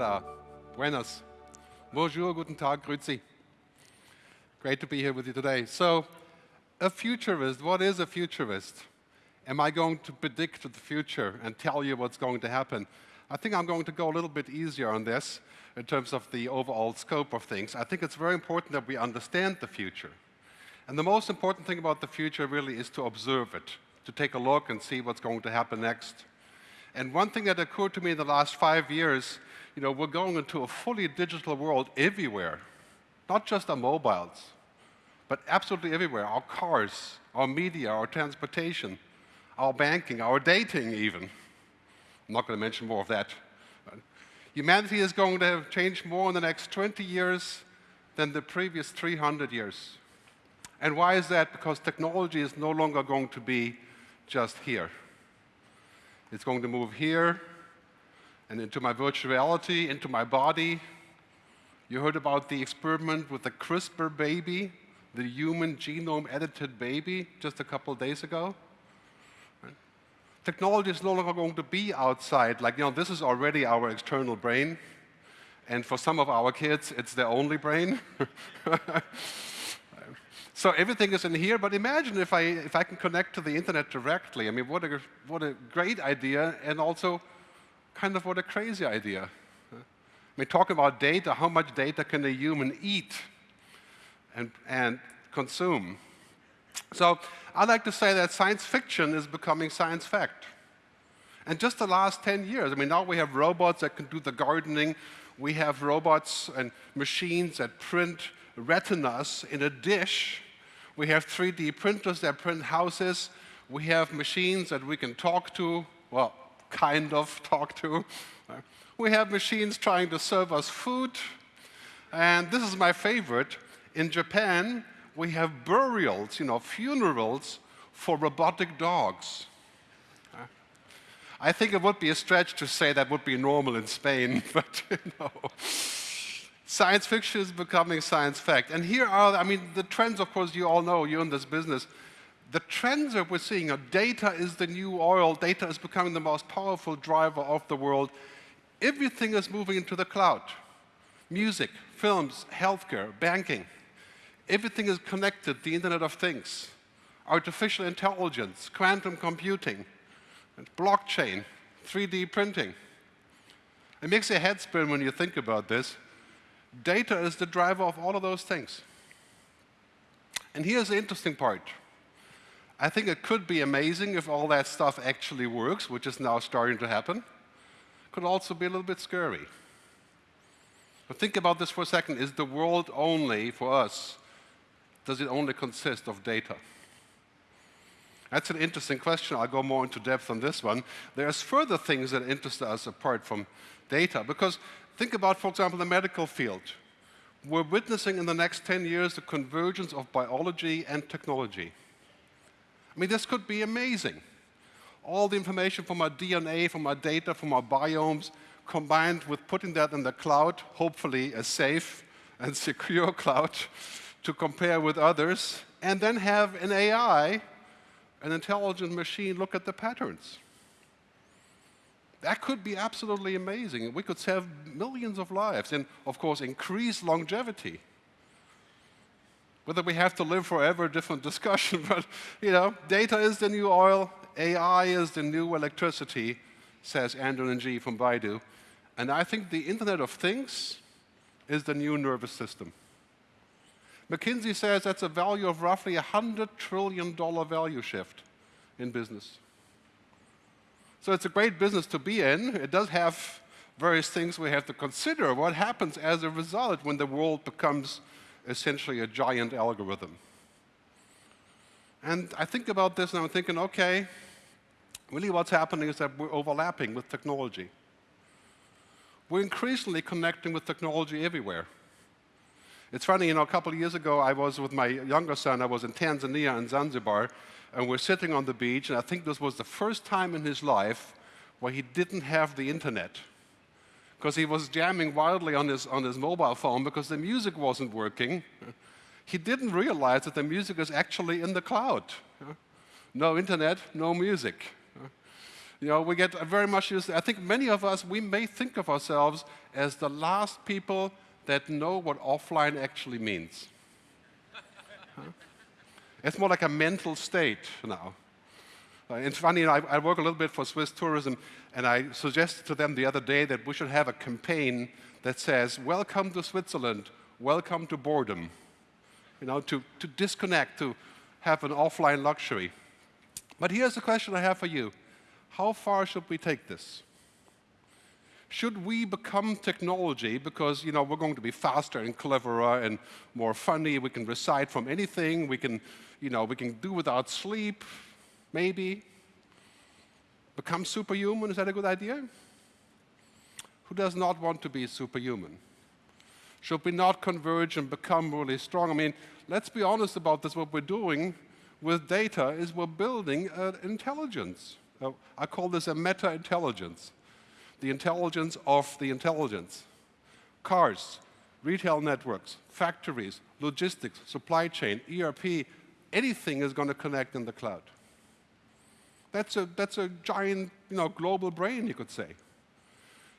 Hola, buenas, bonjour, guten Tag, grüezi. Great to be here with you today. So, a futurist, what is a futurist? Am I going to predict the future and tell you what's going to happen? I think I'm going to go a little bit easier on this in terms of the overall scope of things. I think it's very important that we understand the future. And the most important thing about the future really is to observe it, to take a look and see what's going to happen next. And one thing that occurred to me in the last five years, you know, we're going into a fully digital world everywhere, not just our mobiles, but absolutely everywhere. Our cars, our media, our transportation, our banking, our dating even. I'm not going to mention more of that. Humanity is going to have changed more in the next 20 years than the previous 300 years. And why is that? Because technology is no longer going to be just here. It's going to move here and into my virtual reality, into my body. You heard about the experiment with the CRISPR baby, the human genome edited baby, just a couple days ago. Technology is no longer going to be outside. Like, you know, this is already our external brain. And for some of our kids, it's their only brain. so everything is in here, but imagine if I, if I can connect to the internet directly. I mean, what a, what a great idea, and also kind of what a crazy idea. I mean, talking about data, how much data can a human eat and, and consume? So I like to say that science fiction is becoming science fact. And just the last 10 years, I mean, now we have robots that can do the gardening. We have robots and machines that print retinas in a dish. We have 3D printers that print houses. We have machines that we can talk to, well, kind of talk to. We have machines trying to serve us food. And this is my favorite. In Japan, we have burials, you know, funerals for robotic dogs. I think it would be a stretch to say that would be normal in Spain, but you know. Science fiction is becoming science fact. And here are, I mean, the trends, of course, you all know, you're in this business. The trends that we're seeing are data is the new oil, data is becoming the most powerful driver of the world. Everything is moving into the cloud. Music, films, healthcare, banking. Everything is connected, the Internet of Things, artificial intelligence, quantum computing, blockchain, 3D printing. It makes your head spin when you think about this. Data is the driver of all of those things. And here's the interesting part. I think it could be amazing if all that stuff actually works, which is now starting to happen. Could also be a little bit scary. But think about this for a second. Is the world only, for us, does it only consist of data? That's an interesting question. I'll go more into depth on this one. There's further things that interest us apart from data, because think about, for example, the medical field. We're witnessing in the next 10 years the convergence of biology and technology. I mean, this could be amazing. All the information from our DNA, from our data, from our biomes, combined with putting that in the cloud, hopefully a safe and secure cloud, to compare with others, and then have an AI, an intelligent machine, look at the patterns. That could be absolutely amazing. We could save millions of lives and, of course, increase longevity. Whether we have to live forever, different discussion, but, you know, data is the new oil, AI is the new electricity, says Andrew Ng from Baidu. And I think the Internet of Things is the new nervous system. McKinsey says that's a value of roughly a $100 trillion value shift in business. So it's a great business to be in. It does have various things we have to consider. What happens as a result when the world becomes essentially a giant algorithm? And I think about this and I'm thinking, okay, really what's happening is that we're overlapping with technology. We're increasingly connecting with technology everywhere. It's funny, you know, a couple of years ago, I was with my younger son, I was in Tanzania and Zanzibar, and we're sitting on the beach, and I think this was the first time in his life where he didn't have the internet. Because he was jamming wildly on his, on his mobile phone because the music wasn't working. He didn't realize that the music is actually in the cloud. No internet, no music. You know, we get very much used, I think many of us, we may think of ourselves as the last people that know what offline actually means. It's more like a mental state now. Uh, it's funny, I, I, work a little bit for Swiss tourism, and I suggested to them the other day that we should have a campaign that says, welcome to Switzerland, welcome to boredom. You know, to, to disconnect, to have an offline luxury. But here's the question I have for you. How far should we take this? Should we become technology because you know, we're going to be faster and cleverer and more funny, we can recite from anything, we can, you know, we can do without sleep, maybe? Become superhuman, is that a good idea? Who does not want to be superhuman? Should we not converge and become really strong? I mean, let's be honest about this, what we're doing with data is we're building an intelligence. I call this a meta-intelligence, the intelligence of the intelligence. Cars, retail networks, factories, logistics, supply chain, ERP, anything is going to connect in the cloud. That's a, that's a giant you know, global brain, you could say.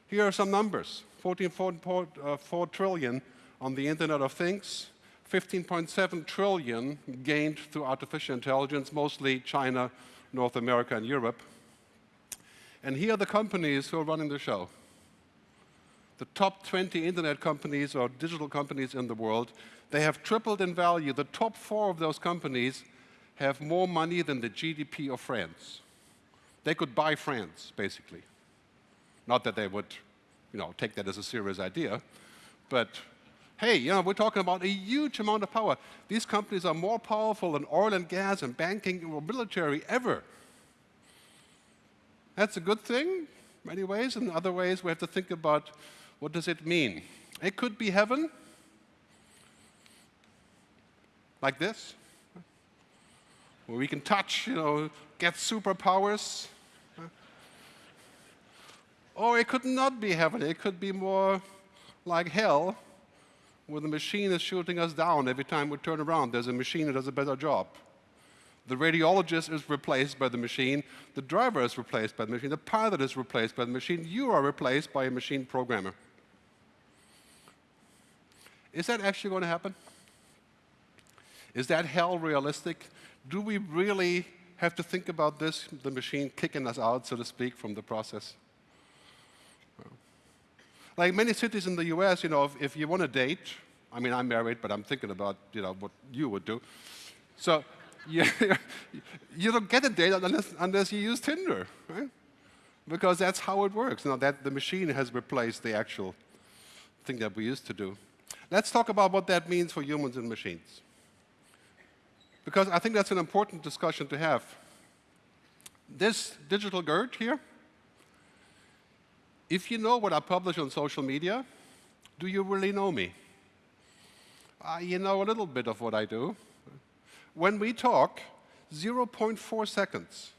Here are some numbers. 14.4 uh, on the Internet of Things, 15.7 trillion gained through artificial intelligence, mostly China, North America, and Europe. And here are the companies who are running the show. The top 20 internet companies or digital companies in the world, they have tripled in value. The top four of those companies have more money than the GDP of France. They could buy France, basically. Not that they would you know, take that as a serious idea, but hey, you know, we're talking about a huge amount of power. These companies are more powerful than oil and gas and banking or military ever. That's a good thing in many ways. In other ways, we have to think about what does it mean. It could be heaven, like this, where we can touch, you know, get superpowers. Or it could not be heaven. It could be more like hell, where the machine is shooting us down every time we turn around. There's a machine that does a better job. The radiologist is replaced by the machine. The driver is replaced by the machine. The pilot is replaced by the machine. You are replaced by a machine programmer. Is that actually going to happen? Is that hell realistic? Do we really have to think about this, the machine kicking us out, so to speak, from the process? Like many cities in the US, you know, if, if you want to date, I mean, I'm married, but I'm thinking about, you know, what you would do. So you, you don't get a date unless, unless you use Tinder, right? Because that's how it works. Now that the machine has replaced the actual thing that we used to do. Let's talk about what that means for humans and machines. Because I think that's an important discussion to have. This digital Gerd here, if you know what I publish on social media, do you really know me? Uh, you know a little bit of what I do. When we talk, 0.4 seconds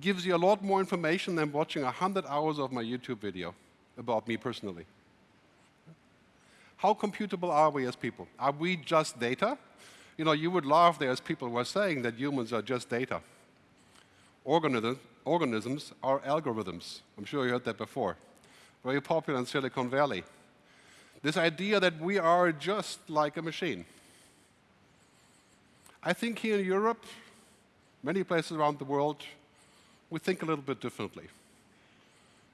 gives you a lot more information than watching 100 hours of my YouTube video about me personally. How computable are we as people? Are we just data? You know, you would laugh there as people were saying that humans are just data. Organisms, organisms are algorithms. I'm sure you heard that before. Very popular in Silicon Valley. This idea that we are just like a machine. I think here in Europe, many places around the world, we think a little bit differently.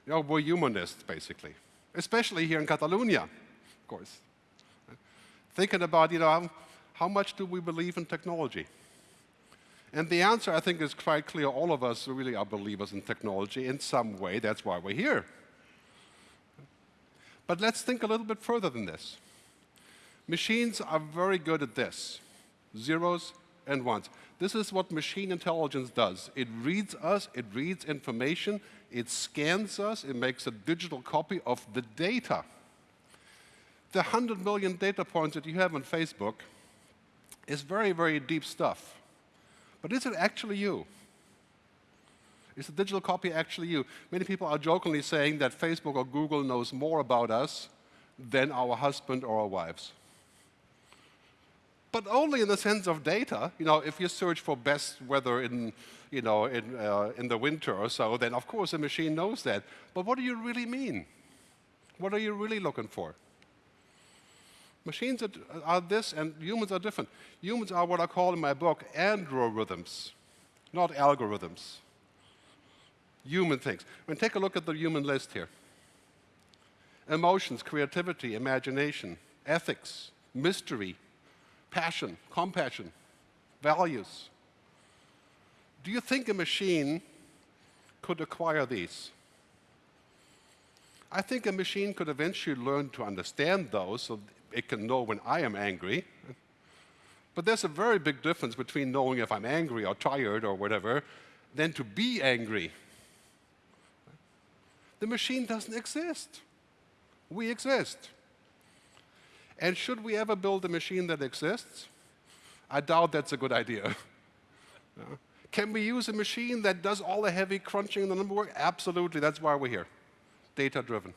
You know, we're humanists, basically. Especially here in Catalonia, of course. Thinking about, you know, how, much do we believe in technology? And the answer, I think, is quite clear. All of us really are believers in technology in some way. That's why we're here. But let's think a little bit further than this. Machines are very good at this, zeros and ones. This is what machine intelligence does. It reads us, it reads information, it scans us, it makes a digital copy of the data. The 100 million data points that you have on Facebook is very, very deep stuff. But is it actually you? Is the digital copy actually you? Many people are jokingly saying that Facebook or Google knows more about us than our husband or our wives. but only in the sense of data. You know, if you search for best weather in, you know, in, uh, in the winter or so, then of course the machine knows that. But what do you really mean? What are you really looking for? Machines are, are this and humans are different. Humans are what I call in my book androrithms, not algorithms. Human things. I mean, take a look at the human list here. Emotions, creativity, imagination, ethics, mystery, passion, compassion, values. Do you think a machine could acquire these? I think a machine could eventually learn to understand those so it can know when I am angry. But there's a very big difference between knowing if I'm angry or tired or whatever than to be angry. The machine doesn't exist. We exist. And should we ever build a machine that exists? I doubt that's a good idea. Can we use a machine that does all the heavy crunching and the number work? Absolutely, that's why we're here, data-driven.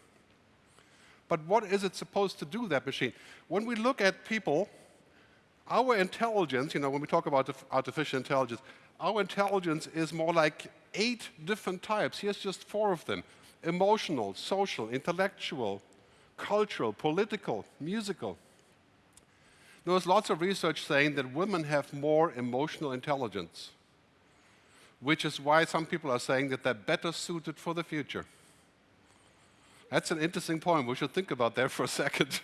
But what is it supposed to do, that machine? When we look at people, our intelligence, you know, when we talk about artificial intelligence, our intelligence is more like eight different types. Here's just four of them. Emotional, social, intellectual, cultural, political, musical. There's lots of research saying that women have more emotional intelligence, which is why some people are saying that they're better suited for the future. That's an interesting point. We should think about that for a second.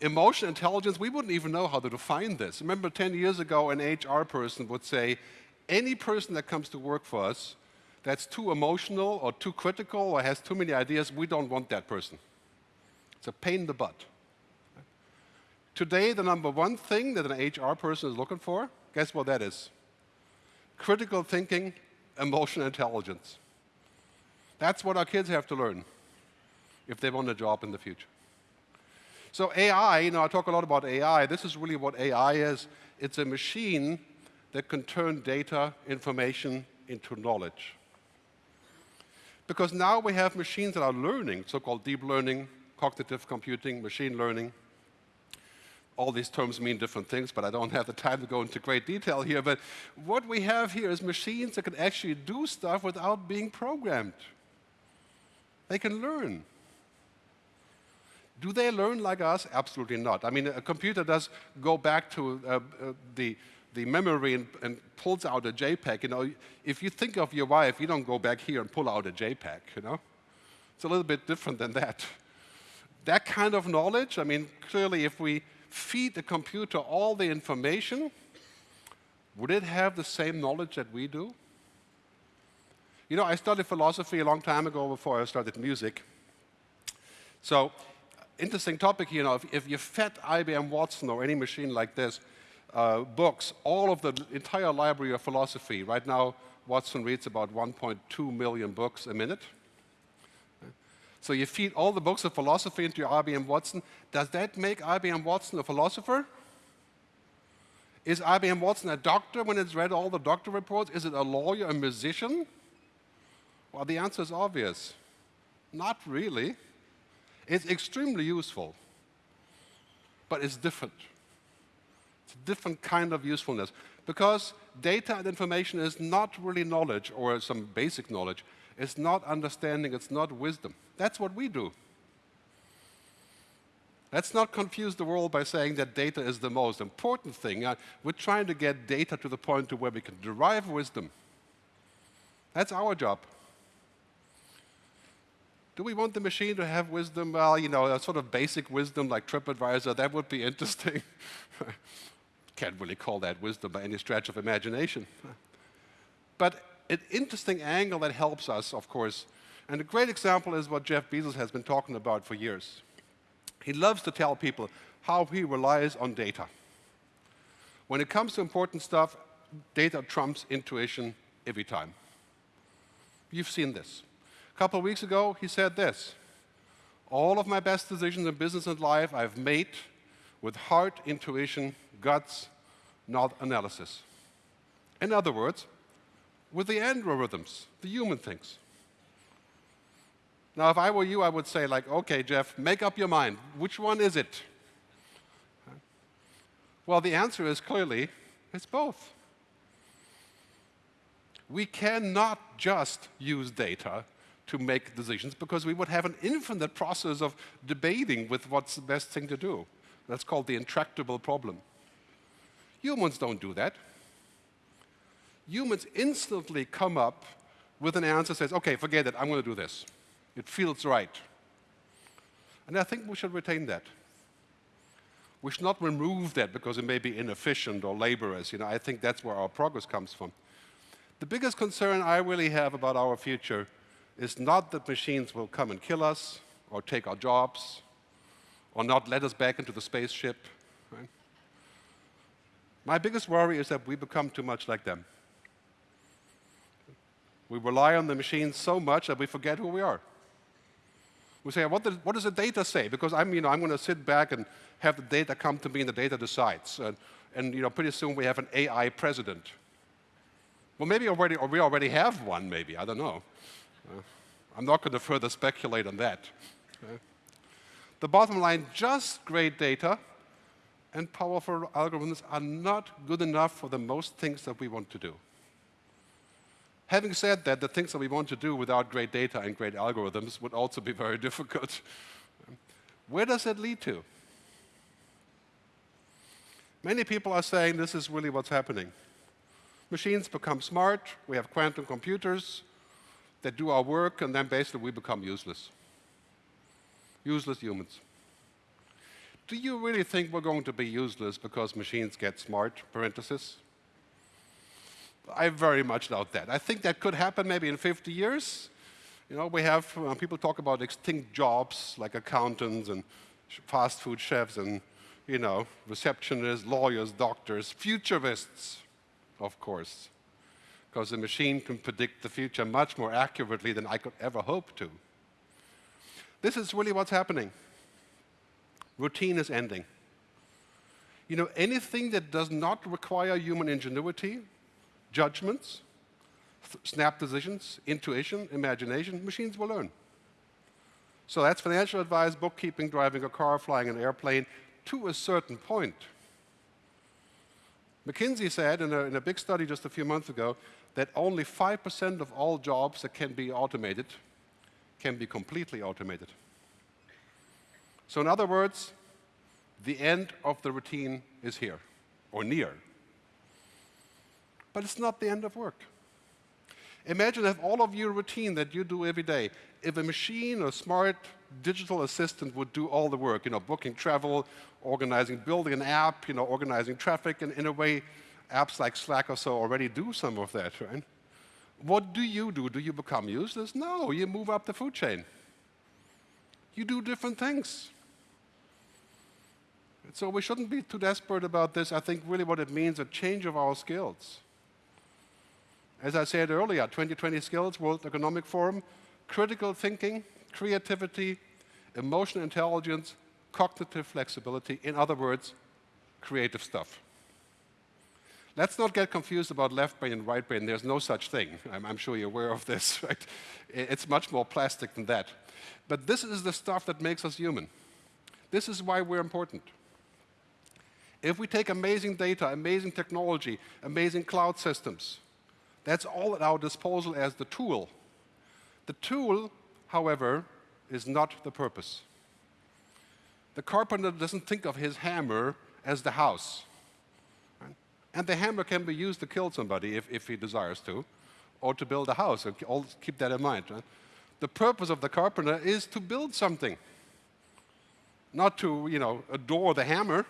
Emotional intelligence, we wouldn't even know how to define this. Remember 10 years ago, an HR person would say, any person that comes to work for us that's too emotional or too critical or has too many ideas, we don't want that person. It's a pain in the butt. Today, the number one thing that an HR person is looking for, guess what that is? Critical thinking, emotional intelligence. That's what our kids have to learn if they want a job in the future. So AI, you know, I talk a lot about AI. This is really what AI is. It's a machine that can turn data, information into knowledge. Because now we have machines that are learning, so-called deep learning, cognitive computing, machine learning. All these terms mean different things, but I don't have the time to go into great detail here. But what we have here is machines that can actually do stuff without being programmed. They can learn. Do they learn like us? Absolutely not. I mean, a computer does go back to uh, uh, the, the memory and, and, pulls out a JPEG. You know, if you think of your wife, you don't go back here and pull out a JPEG, you know? It's a little bit different than that that kind of knowledge, I mean, clearly if we feed the computer all the information, would it have the same knowledge that we do? You know, I studied philosophy a long time ago before I started music. So, interesting topic, you know, if, if you fed IBM Watson or any machine like this, uh, books, all of the entire library of philosophy, right now Watson reads about 1.2 million books a minute. So you feed all the books of philosophy into your IBM Watson. Does that make IBM Watson a philosopher? Is IBM Watson a doctor when it's read all the doctor reports? Is it a lawyer, a musician? Well, the answer is obvious. Not really. It's extremely useful, but it's different. It's a different kind of usefulness because data and information is not really knowledge or some basic knowledge. It's not understanding, it's not wisdom. That's what we do. Let's not confuse the world by saying that data is the most important thing. Uh, we're trying to get data to the point to where we can derive wisdom. That's our job. Do we want the machine to have wisdom? Well, you know, a sort of basic wisdom like TripAdvisor, that would be interesting. Can't really call that wisdom by any stretch of imagination. But an interesting angle that helps us, of course, and a great example is what Jeff Bezos has been talking about for years. He loves to tell people how he relies on data. When it comes to important stuff, data trumps intuition every time. You've seen this. A couple of weeks ago, he said this, all of my best decisions in business and life I've made with heart, intuition, guts, not analysis. In other words, with the androrithms, the human things. Now, if I were you, I would say, like, okay, Jeff, make up your mind. Which one is it? Well, the answer is clearly, it's both. We cannot just use data to make decisions because we would have an infinite process of debating with what's the best thing to do. That's called the intractable problem. Humans don't do that. Humans instantly come up with an answer that says, okay, forget it, I'm going to do this. It feels right. And I think we should retain that. We should not remove that because it may be inefficient or laborious. You know, I think that's where our progress comes from. The biggest concern I really have about our future is not that machines will come and kill us or take our jobs or not let us back into the spaceship. Right? My biggest worry is that we become too much like them. We rely on the machines so much that we forget who we are. We say, what, what does the data say? Because I'm, you know, I'm going to sit back and have the data come to me and the data decides. And, and you know, pretty soon we have an AI president. Well, maybe already, or we already have one, maybe. I don't know. I'm not going to further speculate on that. The bottom line, just great data and powerful algorithms are not good enough for the most things that we want to do. Having said that, the things that we want to do without great data and great algorithms would also be very difficult. Where does that lead to? Many people are saying this is really what's happening. Machines become smart, we have quantum computers that do our work, and then basically we become useless. Useless humans. Do you really think we're going to be useless because machines get smart, parenthesis? I very much doubt that. I think that could happen maybe in 50 years. You know, we have, uh, people talk about extinct jobs like accountants and fast food chefs and, you know, receptionists, lawyers, doctors, futurists of course, because the machine can predict the future much more accurately than I could ever hope to. This is really what's happening. Routine is ending. You know, anything that does not require human ingenuity, judgments, snap decisions, intuition, imagination, machines will learn. So that's financial advice, bookkeeping, driving a car, flying an airplane, to a certain point. McKinsey said in a, in a big study just a few months ago that only 5% of all jobs that can be automated can be completely automated. So in other words, the end of the routine is here, or near. But it's not the end of work. Imagine if all of your routine that you do every day, if a machine or smart digital assistant would do all the work, you know, booking travel, organizing, building an app, you know, organizing traffic, and in a way, apps like Slack or so already do some of that, right? What do you do? Do you become useless? No, you move up the food chain. You do different things. So we shouldn't be too desperate about this. I think really what it means, a change of our skills. As I said earlier, 2020 skills, World Economic Forum, critical thinking, creativity, emotional intelligence, cognitive flexibility, in other words, creative stuff. Let's not get confused about left brain and right brain. There's no such thing. I'm, I'm, sure you're aware of this, right? It's much more plastic than that. But this is the stuff that makes us human. This is why we're important. If we take amazing data, amazing technology, amazing cloud systems, that's all at our disposal as the tool. The tool, however, is not the purpose. The carpenter doesn't think of his hammer as the house. And the hammer can be used to kill somebody if, if he desires to, or to build a house. All keep that in mind. Right? The purpose of the carpenter is to build something, not to you know, adore the hammer.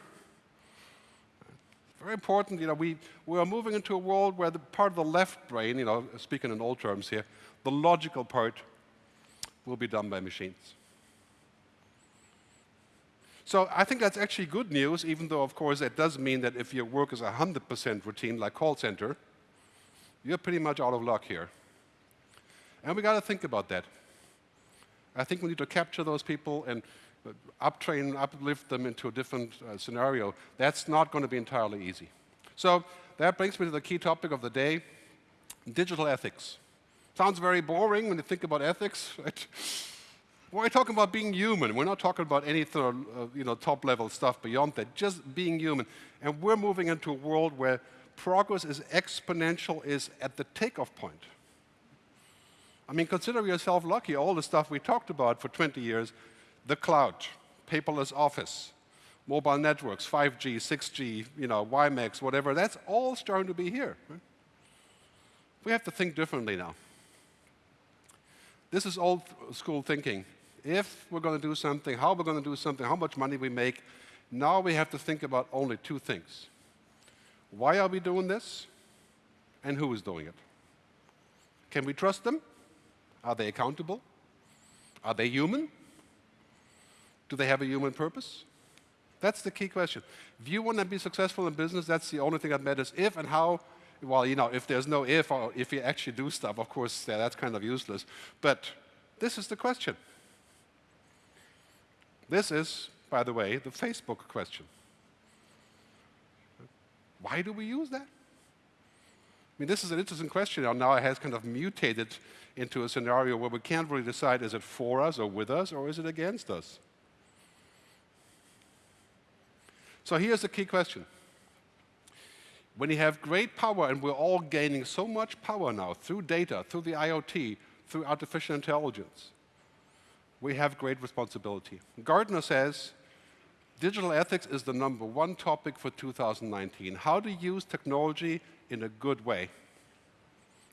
Very important, you know, we, we are moving into a world where the part of the left brain, you know, speaking in old terms here, the logical part will be done by machines. So I think that's actually good news, even though, of course, it does mean that if your work is 100% routine, like call center, you're pretty much out of luck here. And we got to think about that. I think we need to capture those people and uptrain, uplift them into a different uh, scenario, that's not going to be entirely easy. So that brings me to the key topic of the day, digital ethics. Sounds very boring when you think about ethics, right? We're talking about being human. We're not talking about any uh, you know, top-level stuff beyond that, just being human. And we're moving into a world where progress is exponential, is at the takeoff point. I mean, consider yourself lucky. All the stuff we talked about for 20 years, the cloud, paperless office, mobile networks, 5G, 6G, you know, WiMAX, whatever, that's all starting to be here. Right? We have to think differently now. This is old school thinking. If we're going to do something, how we're going to do something, how much money we make, now we have to think about only two things. Why are we doing this? And who is doing it? Can we trust them? Are they accountable? Are they human? Do they have a human purpose? That's the key question. If you want to be successful in business, that's the only thing that matters. If and how, well, you know, if there's no if, or if you actually do stuff, of course, yeah, that's kind of useless. But this is the question. This is, by the way, the Facebook question. Why do we use that? I mean, this is an interesting question. And now it has kind of mutated into a scenario where we can't really decide is it for us or with us or is it against us? So here's the key question. When you have great power, and we're all gaining so much power now through data, through the IoT, through artificial intelligence, we have great responsibility. Gartner says digital ethics is the number one topic for 2019. How to use technology in a good way.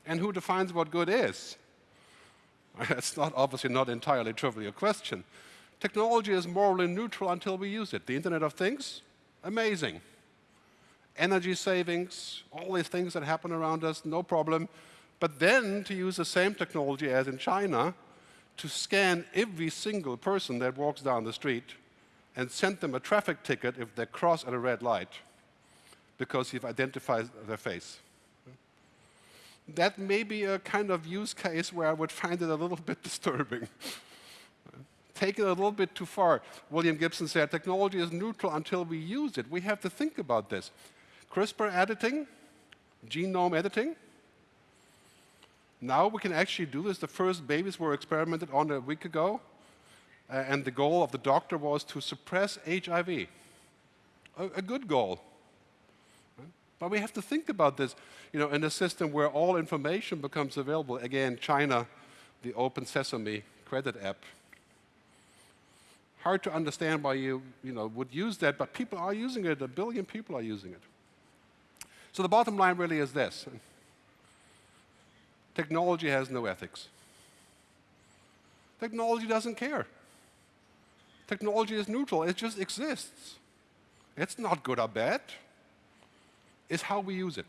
And who defines what good is? That's not obviously not entirely trivial question. Technology is morally neutral until we use it. The Internet of Things, amazing. Energy savings, all these things that happen around us, no problem. But then to use the same technology as in China to scan every single person that walks down the street and send them a traffic ticket if they cross at a red light because you've identified their face. That may be a kind of use case where I would find it a little bit disturbing. Take it a little bit too far. William Gibson said, technology is neutral until we use it. We have to think about this. CRISPR editing, genome editing. Now we can actually do this. The first babies were experimented on a week ago. Uh, and the goal of the doctor was to suppress HIV. A, a good goal. But we have to think about this, you know, in a system where all information becomes available. Again, China, the Open Sesame credit app. Hard to understand why you, you know, would use that, but people are using it. A billion people are using it. So the bottom line really is this. Technology has no ethics. Technology doesn't care. Technology is neutral. It just exists. It's not good or bad It's how we use it.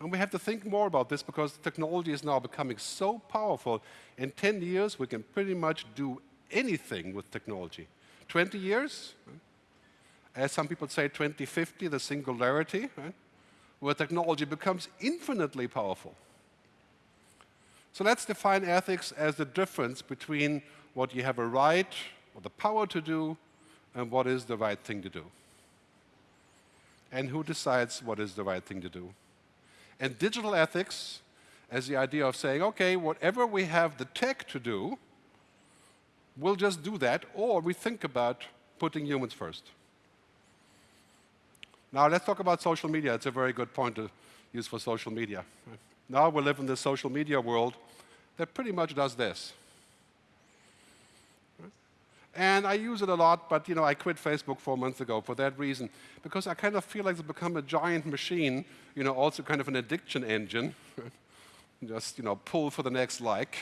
And we have to think more about this because technology is now becoming so powerful. In 10 years, we can pretty much do anything with technology. 20 years, eh? as some people say, 2050, the singularity, right? where technology becomes infinitely powerful. So let's define ethics as the difference between what you have a right or the power to do and what is the right thing to do and who decides what is the right thing to do. And digital ethics as the idea of saying, okay, whatever we have the tech to do, we'll just do that, or we think about putting humans first. Now let's talk about social media. It's a very good point to use for social media. Now we live in this social media world that pretty much does this. And I use it a lot, but you know, I quit Facebook four months ago for that reason, because I kind of feel like it's become a giant machine, you know, also kind of an addiction engine. Just you know, pull for the next like.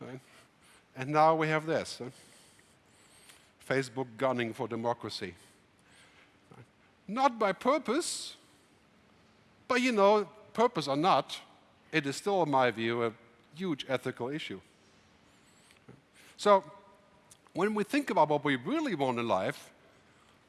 Right? And now we have this. Facebook gunning for democracy. Not by purpose, but you know, purpose or not, it is still, in my view, a huge ethical issue. So when we think about what we really want in life,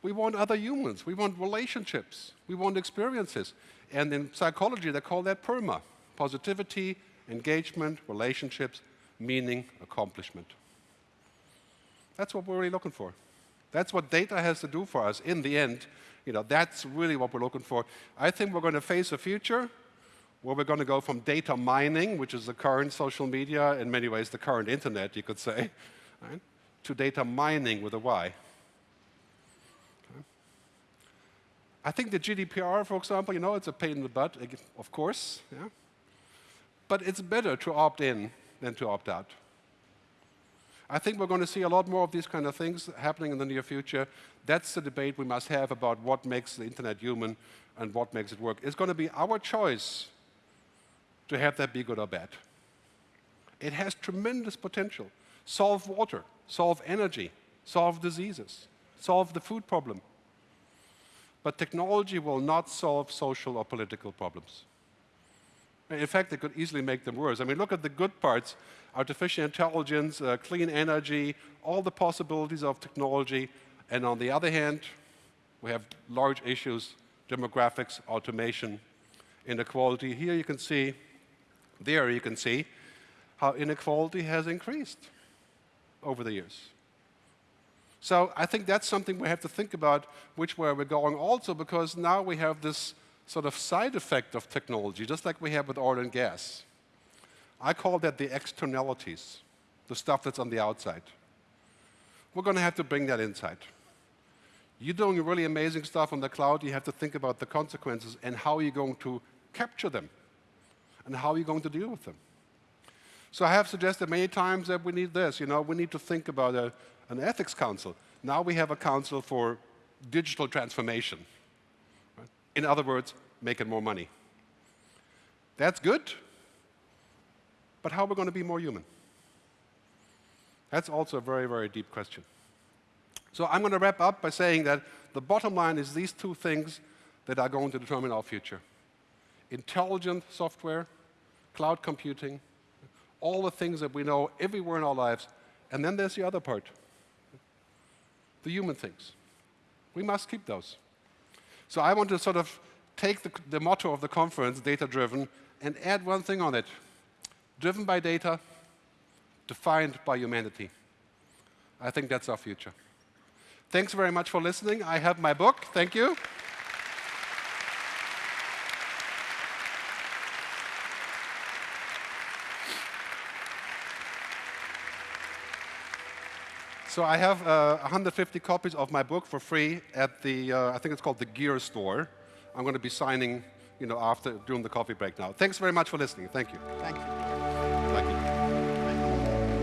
we want other humans. We want relationships. We want experiences. And in psychology, they call that PERMA positivity, engagement, relationships, meaning, accomplishment. That's what we're really looking for. That's what data has to do for us in the end. You know, that's really what we're looking for. I think we're going to face a future where we're going to go from data mining, which is the current social media, in many ways the current internet, you could say, right, to data mining with a Y. Okay. I think the GDPR, for example, you know, it's a pain in the butt, of course, yeah? but it's better to opt in than to opt out. I think we're going to see a lot more of these kind of things happening in the near future. That's the debate we must have about what makes the internet human and what makes it work. It's going to be our choice to have that be good or bad. It has tremendous potential. Solve water, solve energy, solve diseases, solve the food problem. But technology will not solve social or political problems. In fact, it could easily make them worse. I mean, look at the good parts, artificial intelligence, uh, clean energy, all the possibilities of technology. And on the other hand, we have large issues, demographics, automation, inequality. Here you can see, there you can see how inequality has increased over the years. So I think that's something we have to think about which way we're going also because now we have this sort of side effect of technology, just like we have with oil and gas. I call that the externalities, the stuff that's on the outside. We're going to have to bring that inside. You're doing really amazing stuff on the cloud, you have to think about the consequences and how you're going to capture them and how are you're going to deal with them. So I have suggested many times that we need this, you know, we need to think about a, an ethics council. Now we have a council for digital transformation. In other words, making more money. That's good, but how are we going to be more human? That's also a very, very deep question. So I'm going to wrap up by saying that the bottom line is these two things that are going to determine our future. Intelligent software, cloud computing, all the things that we know everywhere in our lives. And then there's the other part, the human things. We must keep those. So I want to sort of take the, the motto of the conference, data-driven, and add one thing on it. Driven by data, defined by humanity. I think that's our future. Thanks very much for listening. I have my book. Thank you. So I have uh, 150 copies of my book for free at the, uh, I think it's called the Gear Store. I'm going to be signing, you know, after, during the coffee break now. Thanks very much for listening. Thank you. Thank you.